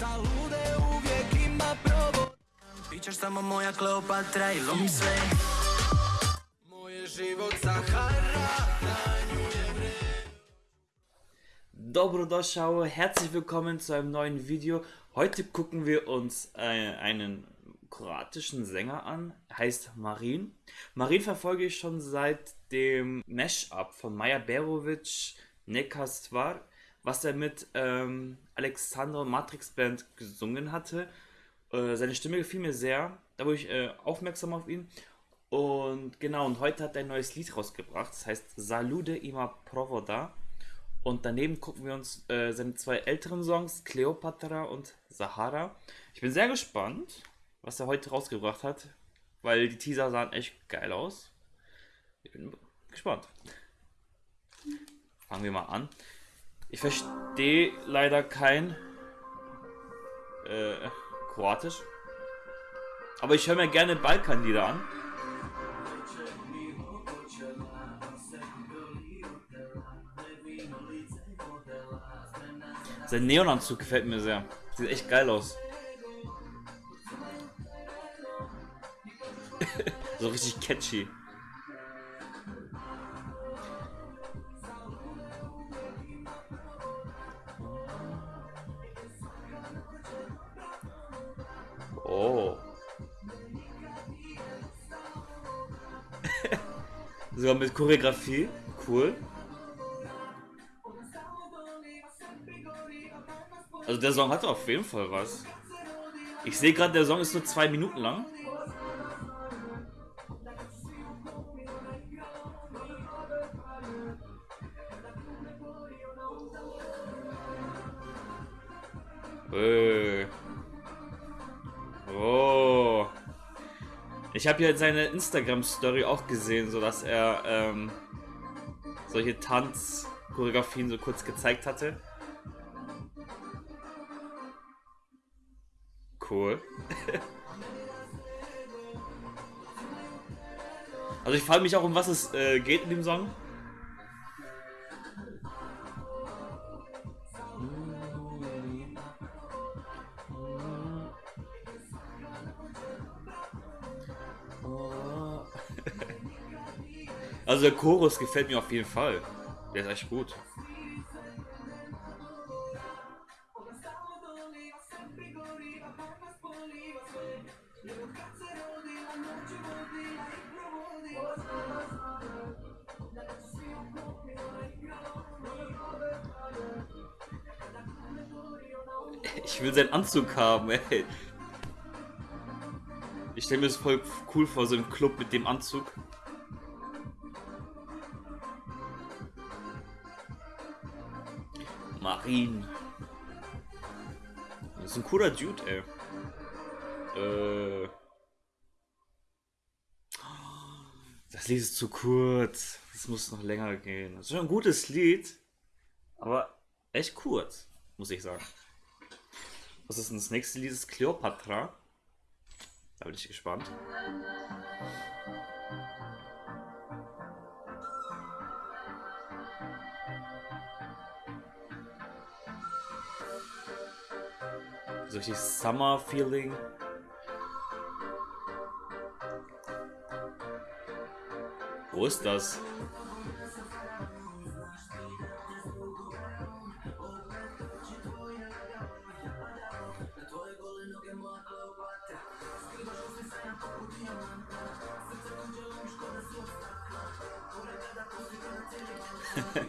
Salude uvijek ima provo Bićeš samo moja Kleopatra i lomi sve Moje život Sahara Na nju je Dobrodošao, herzlich willkommen zu einem neuen Video. Heute gucken wir uns äh, einen kroatischen Sänger an, heißt Marin. Marin verfolge ich schon seit dem Mash-Up von Maja Berovic, Neka Stvar, was er mit ähm, Alexander Matrix Band gesungen hatte. Äh, seine Stimme gefiel mir sehr, da wurde ich äh, aufmerksam auf ihn. Und genau, und heute hat er ein neues Lied rausgebracht, das heißt Salude ima provoda. Und daneben gucken wir uns äh, seine zwei älteren Songs, Cleopatra und Sahara. Ich bin sehr gespannt, was er heute rausgebracht hat, weil die Teaser sahen echt geil aus. Ich bin gespannt. Fangen wir mal an. Ich verstehe leider kein äh, Kroatisch. Aber ich höre mir gerne Balkanlieder an. Sein Neonanzug gefällt mir sehr. Sieht echt geil aus. so richtig catchy. Mit Choreografie. Cool. Also der Song hat auf jeden Fall was. Ich sehe gerade, der Song ist nur zwei Minuten lang. Äh. Ich habe ja seine Instagram-Story auch gesehen, so dass er ähm, solche Tanzchoreografien so kurz gezeigt hatte. Cool. also ich frage mich auch, um was es äh, geht in dem Song. Also der Chorus gefällt mir auf jeden Fall. Der ist echt gut. Ich will seinen Anzug haben, ey. Ich stelle mir das voll cool vor, so im Club mit dem Anzug. Marin. Das ist ein cooler Dude, ey. Äh. Das Lied ist zu kurz. Das muss noch länger gehen. Das ist schon ein gutes Lied. Aber echt kurz, muss ich sagen. Was ist denn das nächste Lied? Das ist Cleopatra. Da bin ich gespannt. So richtig Summer-Feeling. Wo ist das?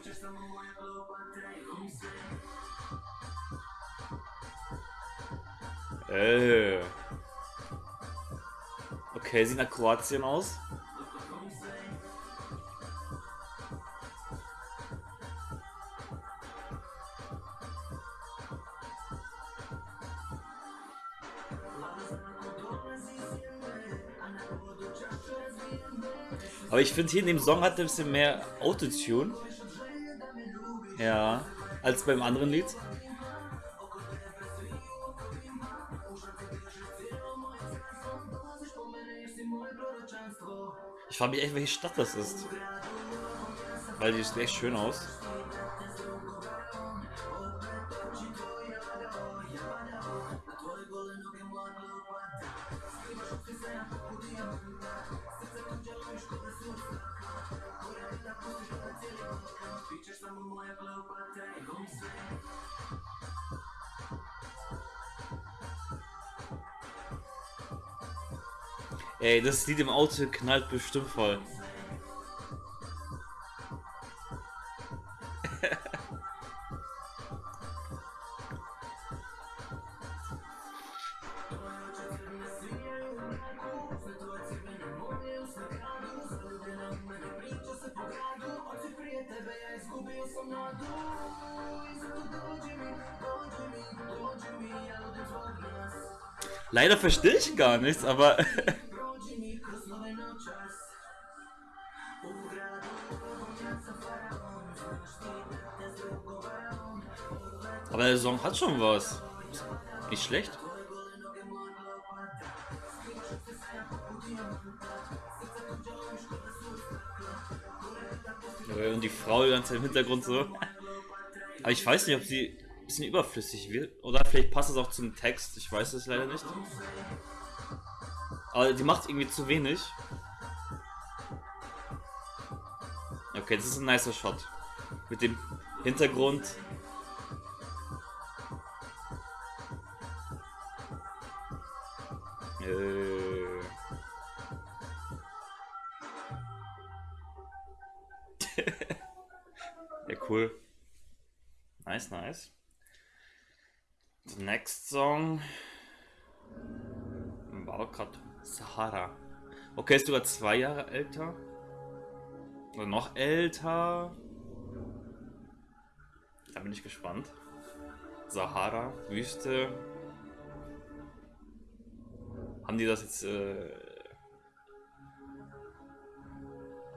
äh. Okay, sieht nach Kroatien aus. Aber ich finde hier in dem Song hat er ein bisschen mehr Autotune. Ja, als beim anderen Lied. Ich frage mich echt, welche Stadt das ist. Weil die sieht echt schön aus. Ey, das Lied im Auto knallt bestimmt voll. Leider verstehe ich gar nichts, aber. der Song hat schon was. Nicht schlecht. Und die Frau Zeit im Hintergrund so. Aber ich weiß nicht, ob sie bisschen überflüssig wird. Oder vielleicht passt es auch zum Text, ich weiß es leider nicht. Aber die macht irgendwie zu wenig. Okay, das ist ein nicer Shot. Mit dem Hintergrund. Äh. ja, cool. Nice, nice. The next song war gerade Sahara. Okay, ist sogar zwei Jahre älter. Oder noch älter. Da bin ich gespannt. Sahara, Wüste. Haben die das jetzt... Äh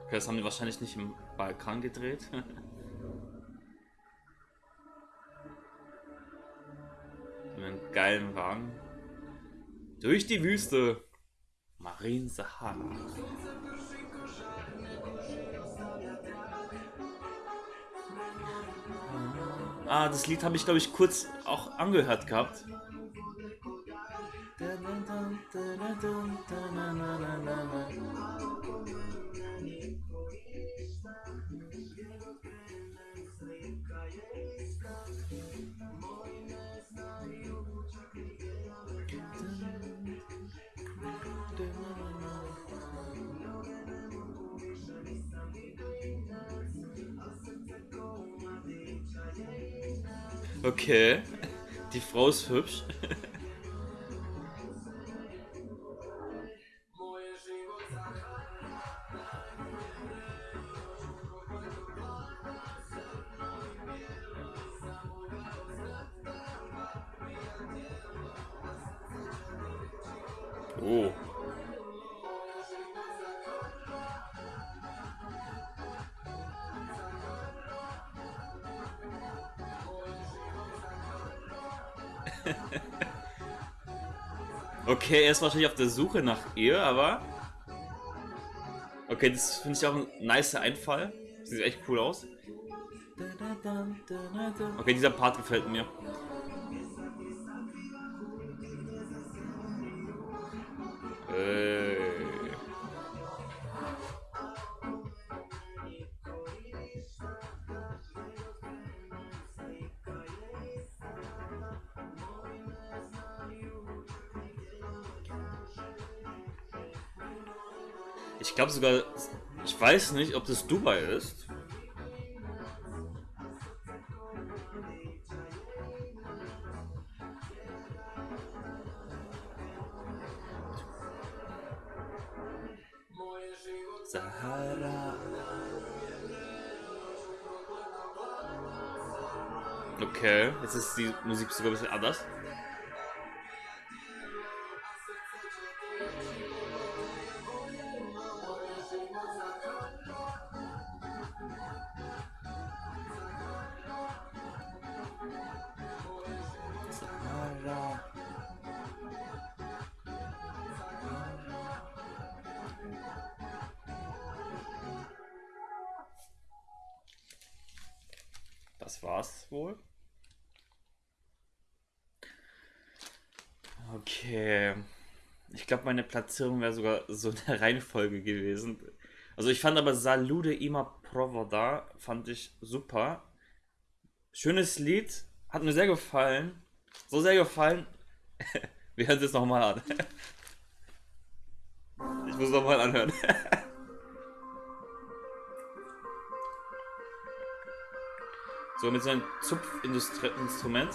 okay, das haben die wahrscheinlich nicht im Balkan gedreht. einen geilen Wagen. Durch die Wüste. Marin Sahara. Ah, das Lied habe ich, glaube ich, kurz auch angehört gehabt. Okay. Die Frau ist hübsch. oh. Okay, er ist wahrscheinlich auf der Suche nach ihr, aber... Okay, das finde ich auch ein nicer Einfall. Sieht echt cool aus. Okay, dieser Part gefällt mir. Äh... Ich glaube sogar, ich weiß nicht, ob das Dubai ist. Sahara. Okay, jetzt ist die Musik sogar ein bisschen anders. Das war's wohl. Okay. Ich glaube, meine Platzierung wäre sogar so in der Reihenfolge gewesen. Also ich fand aber Salude Ima Provoda fand ich super. Schönes Lied, hat mir sehr gefallen. So sehr gefallen. Wir hören es jetzt nochmal an. Ich muss nochmal anhören. So, mit seinem Zupfinstrument.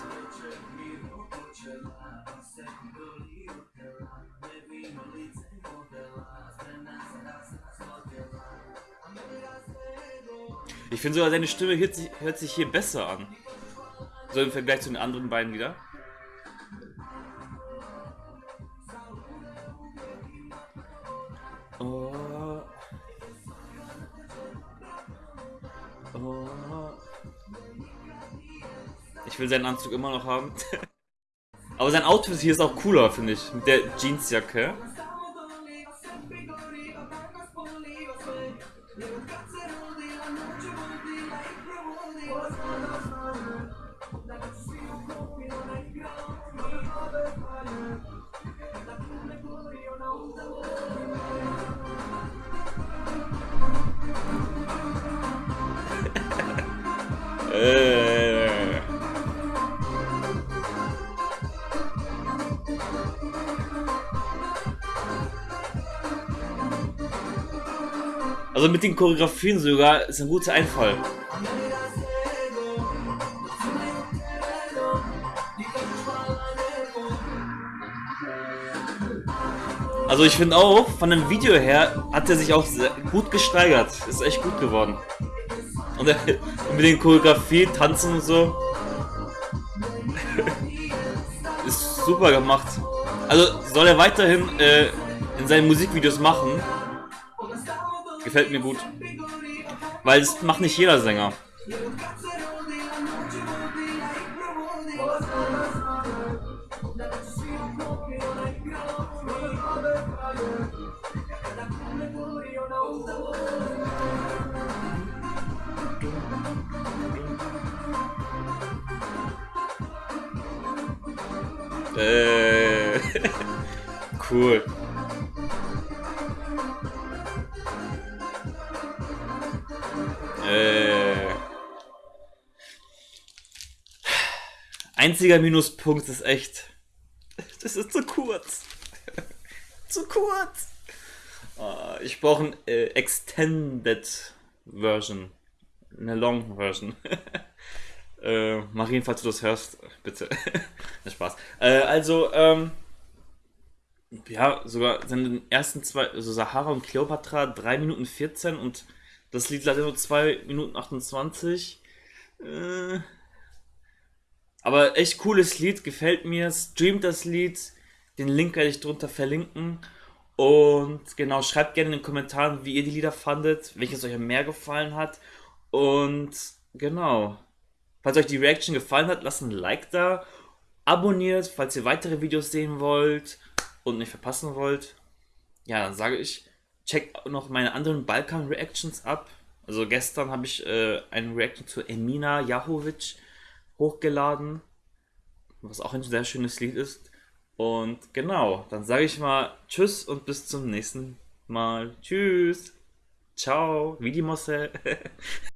Ich finde sogar, seine Stimme hört sich, hört sich hier besser an. So im Vergleich zu den anderen beiden wieder. Oh. Oh. Ich will seinen Anzug immer noch haben. Aber sein Outfit hier ist auch cooler, finde ich. Mit der Jeansjacke. Also mit den Choreografien sogar ist ein guter Einfall. Also ich finde auch, von dem Video her hat er sich auch gut gesteigert. Ist echt gut geworden. Und, mit den Choreografie, Tanzen und so. ist super gemacht. Also soll er weiterhin äh, in seinen Musikvideos machen. Gefällt mir gut. Weil es macht nicht jeder Sänger. Äh, cool. Einziger Minuspunkt ist echt. Das ist zu kurz. zu kurz. Uh, ich brauche ein äh, Extended Version. Eine Long Version. äh, Marien, falls du das hörst, bitte. Spaß. Äh, also, ähm, ja, sogar seine ersten zwei, also Sahara und Cleopatra, 3 Minuten 14 und das Lied leider nur 2 Minuten 28. Äh, aber echt cooles Lied, gefällt mir. Streamt das Lied. Den Link werde ich drunter verlinken. Und genau, schreibt gerne in den Kommentaren, wie ihr die Lieder fandet, welches euch mehr gefallen hat. Und genau, falls euch die Reaction gefallen hat, lasst ein Like da. Abonniert, falls ihr weitere Videos sehen wollt und nicht verpassen wollt. Ja, dann sage ich, checkt noch meine anderen Balkan-Reactions ab. Also gestern habe ich äh, eine Reaction zu Emina Jahovic hochgeladen, was auch ein sehr schönes Lied ist. Und genau, dann sage ich mal Tschüss und bis zum nächsten Mal. Tschüss. Ciao. Wie die Mosse.